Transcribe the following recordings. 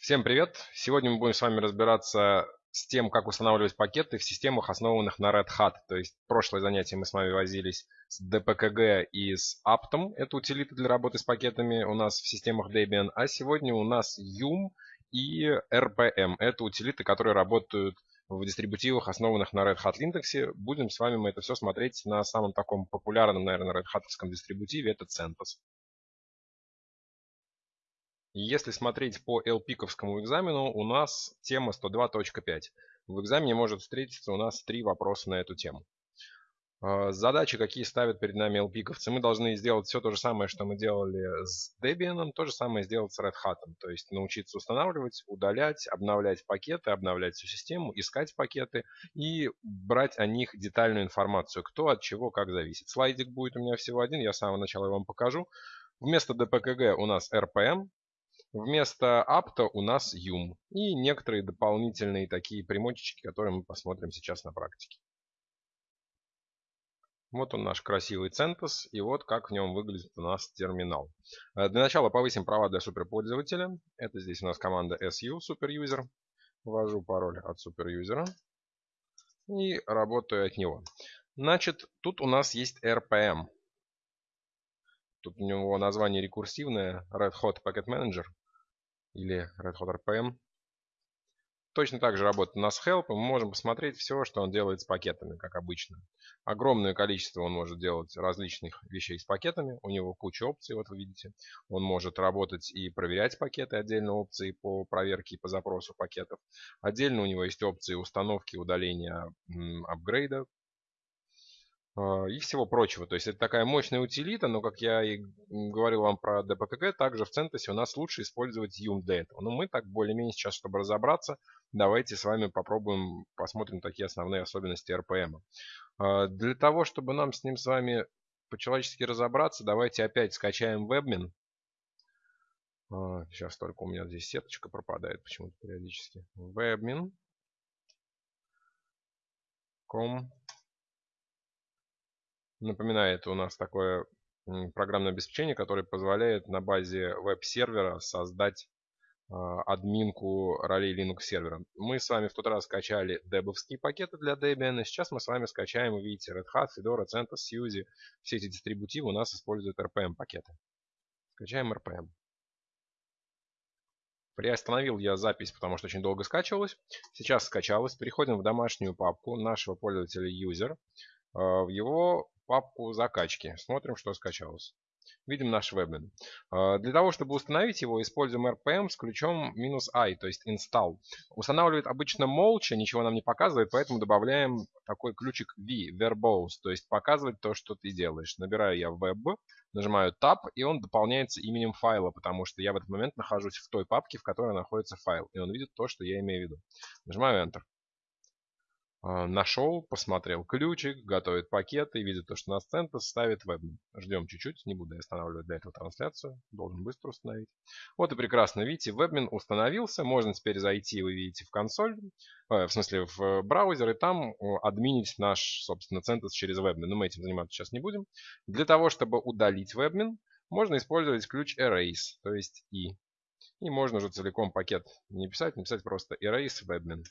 Всем привет! Сегодня мы будем с вами разбираться с тем, как устанавливать пакеты в системах, основанных на Red Hat. То есть, прошлое занятие мы с вами возились с DPKG и с Aptom. Это утилиты для работы с пакетами у нас в системах Debian. А сегодня у нас Yum и RPM. Это утилиты, которые работают в дистрибутивах, основанных на Red Hat Linux. Будем с вами мы это все смотреть на самом таком популярном, наверное, Red Hat дистрибутиве. Это CentOS. Если смотреть по LPиковскому экзамену, у нас тема 102.5. В экзамене может встретиться у нас три вопроса на эту тему. А, задачи, какие ставят перед нами LPиковцы, мы должны сделать все то же самое, что мы делали с Debian, то же самое сделать с Red Hat. То есть научиться устанавливать, удалять, обновлять пакеты, обновлять всю систему, искать пакеты и брать о них детальную информацию, кто от чего как зависит. Слайдик будет у меня всего один, я с самого начала вам покажу. Вместо DPKG у нас RPM, Вместо апта у нас юм и некоторые дополнительные такие примочечки, которые мы посмотрим сейчас на практике. Вот он наш красивый CentOS, и вот как в нем выглядит у нас терминал. Э, для начала повысим права для суперпользователя. Это здесь у нас команда su, суперюзер. Ввожу пароль от суперюзера и работаю от него. Значит, тут у нас есть RPM. Тут у него название рекурсивное, Red Hot Packet Manager или Red Hot RPM. Точно так же работает у нас Help, и мы можем посмотреть все, что он делает с пакетами, как обычно. Огромное количество он может делать различных вещей с пакетами, у него куча опций, вот вы видите. Он может работать и проверять пакеты, отдельно опции по проверке и по запросу пакетов. Отдельно у него есть опции установки, удаления апгрейда и всего прочего. То есть это такая мощная утилита, но как я и говорил вам про DPKG, также в CentOS у нас лучше использовать Yum для этого. Но мы так более-менее сейчас, чтобы разобраться, давайте с вами попробуем, посмотрим такие основные особенности RPM. А, для того, чтобы нам с ним с вами по-человечески разобраться, давайте опять скачаем WebMin. Сейчас только у меня здесь сеточка пропадает почему-то периодически. WebMin. Com Напоминает у нас такое программное обеспечение, которое позволяет на базе веб-сервера создать а, админку ролей Linux сервера. Мы с вами в тот раз скачали дебовские пакеты для Debian, и сейчас мы с вами скачаем, видите, Red Hat, Fedora, CentOS, SUSE. Все эти дистрибутивы у нас используют RPM пакеты. Скачаем RPM. Приостановил я запись, потому что очень долго скачивалась. Сейчас скачалось. Переходим в домашнюю папку нашего пользователя user. А, в его папку закачки. Смотрим, что скачалось. Видим наш вебмен. А, для того, чтобы установить его, используем RPM с ключом "-i", то есть install. Устанавливает обычно молча, ничего нам не показывает, поэтому добавляем такой ключик v, verbose, то есть показывать то, что ты делаешь. Набираю я web, нажимаю tab, и он дополняется именем файла, потому что я в этот момент нахожусь в той папке, в которой находится файл, и он видит то, что я имею в виду. Нажимаю Enter. А, нашел, посмотрел ключик, готовит пакеты и видит то, что на CentOS ставит веб. Ждем чуть-чуть, не буду останавливать для этого трансляцию, должен быстро установить. Вот и прекрасно, видите, WebMin установился, можно теперь зайти, вы видите, в консоль, э, в смысле в браузер, и там админить наш, собственно, CentOS через WebMin. Но мы этим заниматься сейчас не будем. Для того, чтобы удалить WebMin, можно использовать ключ erase, то есть i. И можно уже целиком пакет не писать, написать просто erase webmin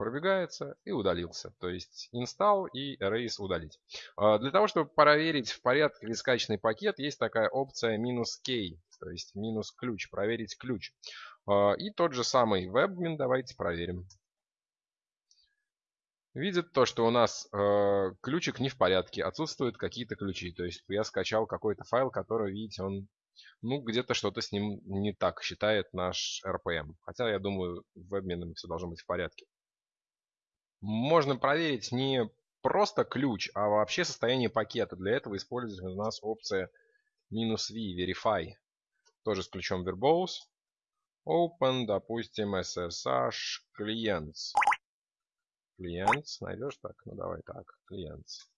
пробегается и удалился. То есть install и erase удалить. А, для того, чтобы проверить в порядке ли скачанный пакет, есть такая опция минус "-k", то есть минус ключ, проверить ключ. А, и тот же самый webmin давайте проверим. Видит то, что у нас э, ключик не в порядке, отсутствуют какие-то ключи. То есть я скачал какой-то файл, который, видите, он ну, где-то что-то с ним не так считает наш RPM. Хотя, я думаю, в обменом все должно быть в порядке можно проверить не просто ключ, а вообще состояние пакета. Для этого используется у нас опция минус "-v", verify. Тоже с ключом verbose. Open, допустим, SSH clients. Clients, найдешь так? Ну давай так, clients.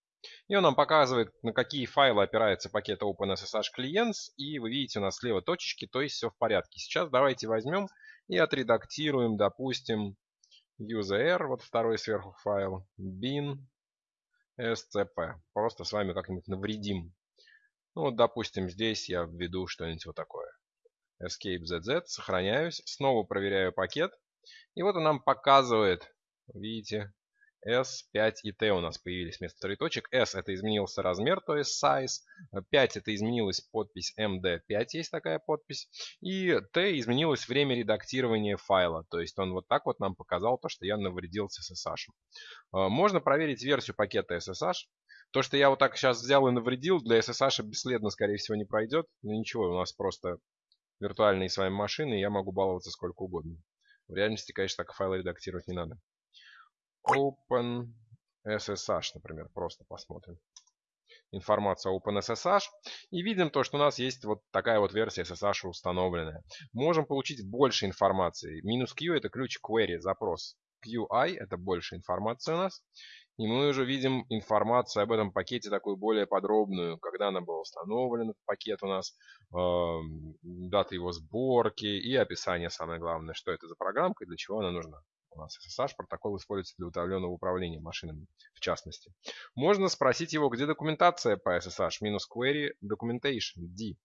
И он нам показывает, на какие файлы опирается пакет OpenSSH Clients. И вы видите, у нас слева точечки, то есть все в порядке. Сейчас давайте возьмем и отредактируем, допустим, user, вот второй сверху файл, bin scp. Просто с вами как-нибудь навредим. Ну вот, допустим, здесь я введу что-нибудь вот такое. escape zz, сохраняюсь, снова проверяю пакет. И вот он нам показывает, видите, S, 5 и T у нас появились вместо троеточек. S это изменился размер, то есть size. 5 это изменилась подпись MD5, есть такая подпись. И T изменилось время редактирования файла. То есть он вот так вот нам показал то, что я навредил с SSH. А, можно проверить версию пакета SSH. То, что я вот так сейчас взял и навредил, для SSH бесследно, скорее всего, не пройдет. Но ничего, у нас просто виртуальные с вами машины, и я могу баловаться сколько угодно. В реальности, конечно, так файлы редактировать не надо. Open SSH, например, просто посмотрим. Информация OpenSSH. И видим то, что у нас есть вот такая вот версия SSH установленная. Можем получить больше информации. Минус Q это ключ query, запрос. QI это больше информации у нас. И мы уже видим информацию об этом пакете такую более подробную, когда она была установлена, пакет у нас, э, дата его сборки и описание, самое главное, что это за программка и для чего она нужна. У нас SSH протокол используется для удаленного управления машинами, в частности. Можно спросить его, где документация по SSH, минус query documentation, D.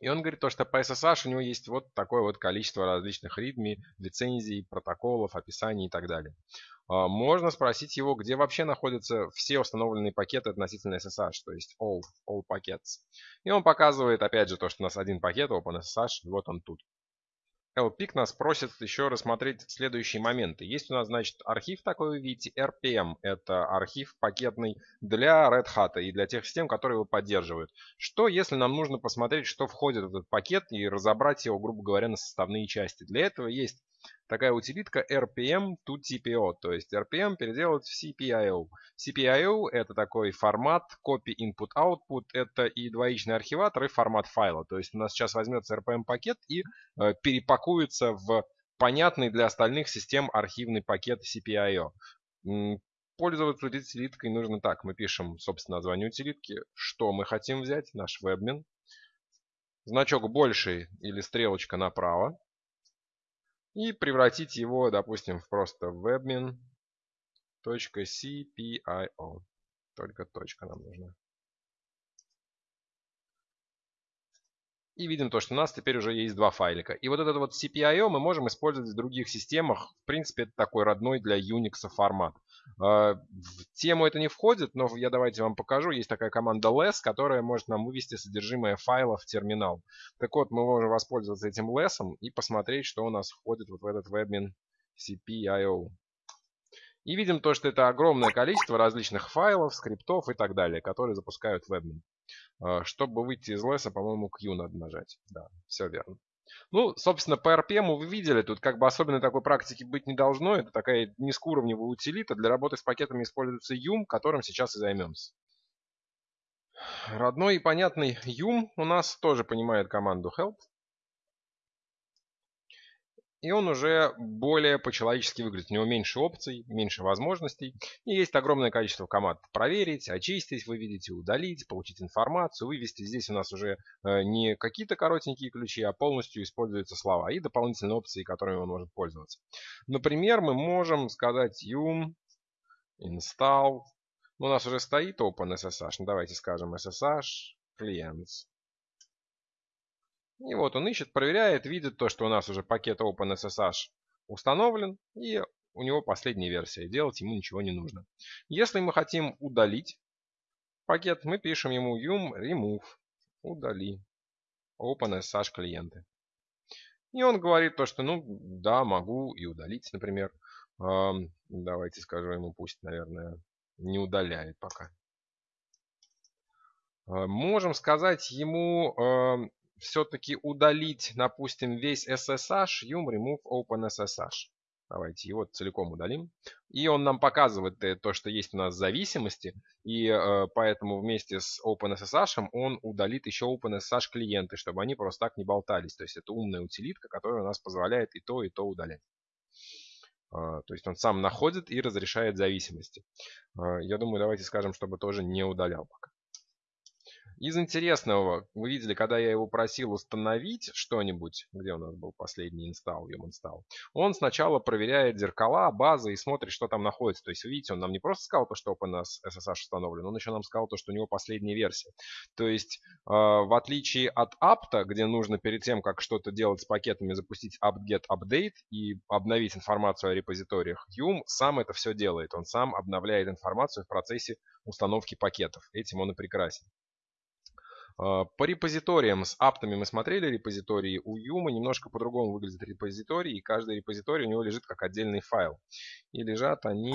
И он говорит, то, что по SSH у него есть вот такое вот количество различных readme, лицензий, протоколов, описаний и так далее. А, можно спросить его, где вообще находятся все установленные пакеты относительно SSH, то есть all, all packets. И он показывает, опять же, то, что у нас один пакет OpenSSH, вот он тут. LPIC нас просит еще рассмотреть следующие моменты. Есть у нас, значит, архив такой, вы видите, RPM. Это архив пакетный для Red Hat и для тех систем, которые его поддерживают. Что, если нам нужно посмотреть, что входит в этот пакет и разобрать его, грубо говоря, на составные части? Для этого есть такая утилитка RPM to TPO, то есть RPM переделать в CPIO. CPIO это такой формат copy input output, это и двоичный архиватор, и формат файла. То есть у нас сейчас возьмется RPM пакет и э, перепакуется в понятный для остальных систем архивный пакет CPIO. Пользоваться утилиткой нужно так. Мы пишем, собственно, название утилитки, что мы хотим взять, наш webmin. Значок больший или стрелочка направо и превратить его, допустим, в просто webmin.cpio. Только точка нам нужна. И видим то, что у нас теперь уже есть два файлика. И вот этот вот CPIO мы можем использовать в других системах. В принципе, это такой родной для Unix формат. А, в тему это не входит, но я давайте вам покажу. Есть такая команда less, которая может нам вывести содержимое файла в терминал. Так вот, мы можем воспользоваться этим less и посмотреть, что у нас входит вот в этот webmin CPIO. И видим то, что это огромное количество различных файлов, скриптов и так далее, которые запускают webmin. А, чтобы выйти из леса, по-моему, Q надо нажать. Да, все верно. Ну, собственно, по RPM вы видели, тут как бы особенно такой практики быть не должно. Это такая низкоуровневая утилита. Для работы с пакетами используется Yum, которым сейчас и займемся. Родной и понятный Yum у нас тоже понимает команду help. И он уже более по-человечески выглядит. У него меньше опций, меньше возможностей. И есть огромное количество команд. Проверить, очистить, вы видите, удалить, получить информацию, вывести. Здесь у нас уже э, не какие-то коротенькие ключи, а полностью используются слова и дополнительные опции, которыми он может пользоваться. Например, мы можем сказать yum install. У нас уже стоит OpenSSH. Ну, давайте скажем SSH clients. И вот он ищет, проверяет, видит то, что у нас уже пакет OpenSSH установлен, и у него последняя версия. Делать ему ничего не нужно. Если мы хотим удалить пакет, мы пишем ему yum remove, удали OpenSSH клиенты. И он говорит то, что ну да, могу и удалить, например. Давайте скажу ему, пусть, наверное, не удаляет пока. Можем сказать ему все-таки удалить, допустим, весь SSH, yum remove OpenSSH. Давайте его целиком удалим. И он нам показывает э, то, что есть у нас зависимости. И э, поэтому вместе с OpenSSH он удалит еще OpenSSH клиенты, чтобы они просто так не болтались. То есть это умная утилитка, которая у нас позволяет и то, и то удалять. Э, то есть он сам находит и разрешает зависимости. Э, я думаю, давайте скажем, чтобы тоже не удалял пока. Из интересного, вы видели, когда я его просил установить что-нибудь, где у нас был последний инсталл, install, он сначала проверяет зеркала, базы и смотрит, что там находится. То есть, видите, он нам не просто сказал то, что OpenSSH установлен, он еще нам сказал то, что у него последняя версия. То есть, э, в отличие от apt, где нужно перед тем, как что-то делать с пакетами, запустить apt-get update и обновить информацию о репозиториях, Yum сам это все делает. Он сам обновляет информацию в процессе установки пакетов. Этим он и прекрасен. А, по репозиториям с аптами мы смотрели репозитории. У Юма немножко по-другому выглядит репозиторий, и каждый репозиторий у него лежит как отдельный файл. И лежат они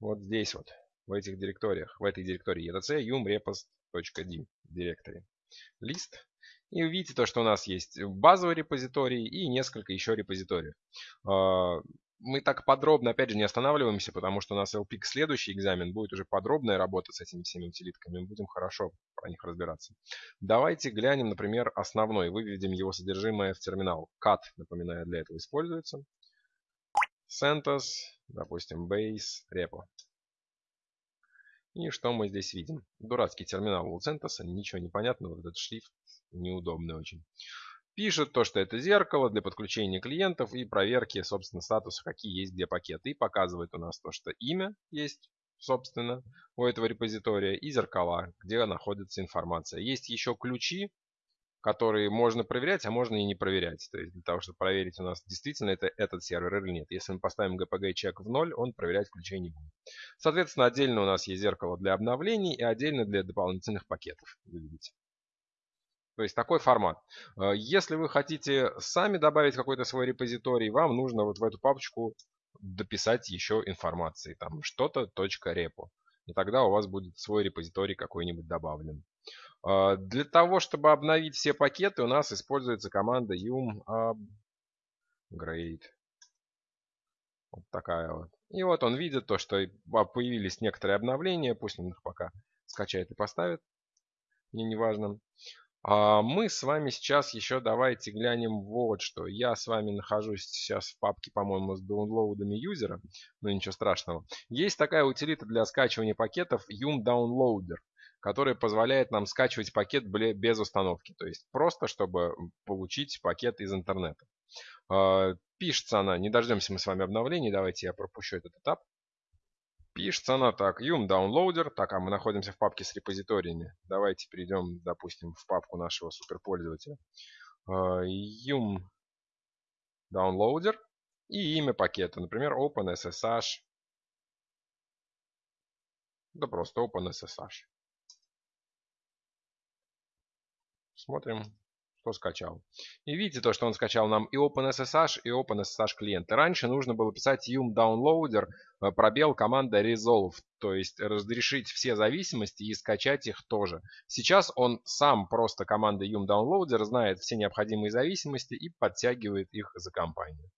вот здесь вот, в этих директориях, в этой директории etc yum директории. Лист. И увидите то, что у нас есть базовый репозиторий и несколько еще репозиториев. Мы так подробно, опять же, не останавливаемся, потому что у нас LPIC следующий экзамен будет уже подробная работа с этими всеми утилитками. Мы будем хорошо про них разбираться. Давайте глянем, например, основной. Выведем его содержимое в терминал. Cat, напоминаю, для этого используется. CentOS, допустим, base, repo. И что мы здесь видим? Дурацкий терминал у CentOS, ничего не понятно, вот этот шрифт неудобный очень пишет то, что это зеркало для подключения клиентов и проверки, собственно, статуса, какие есть где пакеты. И показывает у нас то, что имя есть, собственно, у этого репозитория и зеркала, где находится информация. Есть еще ключи, которые можно проверять, а можно и не проверять. То есть для того, чтобы проверить у нас действительно это этот сервер или нет. Если мы поставим GPG чек в 0, он проверять ключей не будет. Соответственно, отдельно у нас есть зеркало для обновлений и отдельно для дополнительных пакетов. Видите. То есть такой формат. Э, если вы хотите сами добавить какой-то свой репозиторий, вам нужно вот в эту папочку дописать еще информации. Там что-то .repo. И тогда у вас будет свой репозиторий какой-нибудь добавлен. Э, для того, чтобы обновить все пакеты, у нас используется команда yum upgrade. Вот такая вот. И вот он видит то, что появились некоторые обновления. Пусть он их пока скачает и поставит. Мне не важно. А мы с вами сейчас еще давайте глянем вот что. Я с вами нахожусь сейчас в папке, по-моему, с даунлоудами юзера, но ничего страшного. Есть такая утилита для скачивания пакетов Yum Downloader, которая позволяет нам скачивать пакет без установки. То есть просто, чтобы получить пакет из интернета. А, пишется она, не дождемся мы с вами обновлений, давайте я пропущу этот этап. Пишется она так, yum downloader. Так, а мы находимся в папке с репозиториями. Давайте перейдем, допустим, в папку нашего суперпользователя. А, yum downloader и имя пакета. Например, OpenSSH. Да просто OpenSSH. Смотрим что скачал. И видите то, что он скачал нам и OpenSSH, и OpenSSH клиенты. Раньше нужно было писать yum downloader, э, пробел команда resolve, то есть разрешить все зависимости и скачать их тоже. Сейчас он сам просто команда yum downloader знает все необходимые зависимости и подтягивает их за компанию.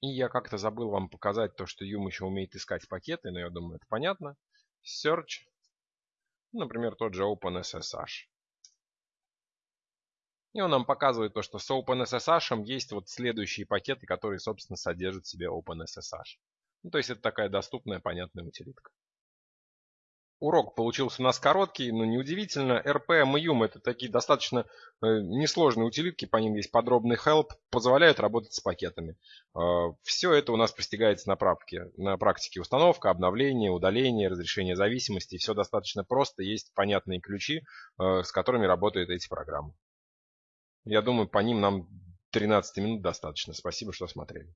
И я как-то забыл вам показать то, что Yum еще умеет искать пакеты, но я думаю, это понятно. Search, например, тот же OpenSSH. И он нам показывает то, что с OpenSSH есть вот следующие пакеты, которые, собственно, содержат в себе OpenSSH. Ну, то есть это такая доступная, понятная утилитка. Урок получился у нас короткий, но неудивительно. RPM и YUM это такие достаточно э, несложные утилитки, по ним есть подробный help, позволяют работать с пакетами. Э, все это у нас постигается на практике. На практике установка, обновление, удаление, разрешение зависимости. Все достаточно просто, есть понятные ключи, э, с которыми работают эти программы. Я думаю, по ним нам 13 минут достаточно. Спасибо, что смотрели.